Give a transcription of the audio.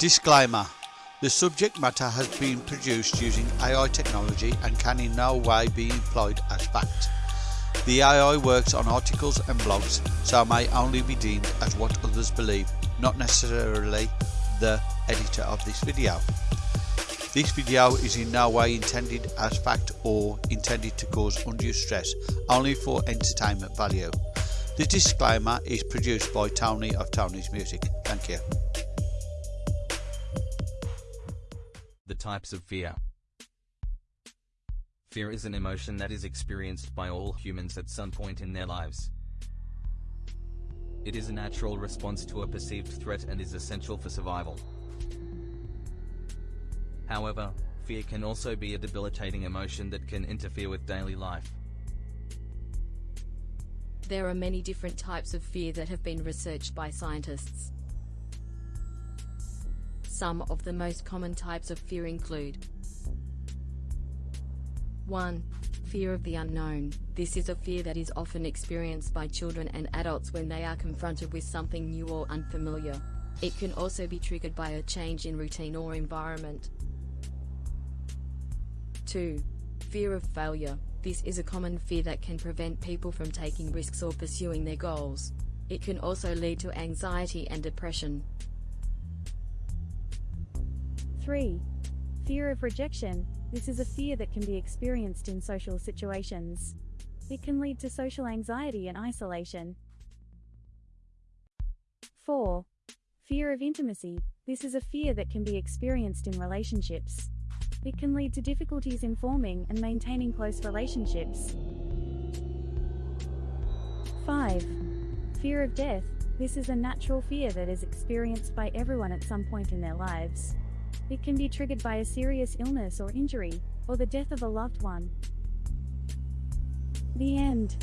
Disclaimer The subject matter has been produced using AI technology and can in no way be employed as fact. The AI works on articles and blogs, so may only be deemed as what others believe, not necessarily the editor of this video. This video is in no way intended as fact or intended to cause undue stress, only for entertainment value. The disclaimer is produced by Tony of Tony's Music. Thank you. Types of fear. Fear is an emotion that is experienced by all humans at some point in their lives. It is a natural response to a perceived threat and is essential for survival. However, fear can also be a debilitating emotion that can interfere with daily life. There are many different types of fear that have been researched by scientists. Some of the most common types of fear include 1. Fear of the unknown. This is a fear that is often experienced by children and adults when they are confronted with something new or unfamiliar. It can also be triggered by a change in routine or environment. 2. Fear of failure. This is a common fear that can prevent people from taking risks or pursuing their goals. It can also lead to anxiety and depression. 3. Fear of rejection. This is a fear that can be experienced in social situations. It can lead to social anxiety and isolation. 4. Fear of intimacy. This is a fear that can be experienced in relationships. It can lead to difficulties in forming and maintaining close relationships. 5. Fear of death. This is a natural fear that is experienced by everyone at some point in their lives. It can be triggered by a serious illness or injury, or the death of a loved one. The end.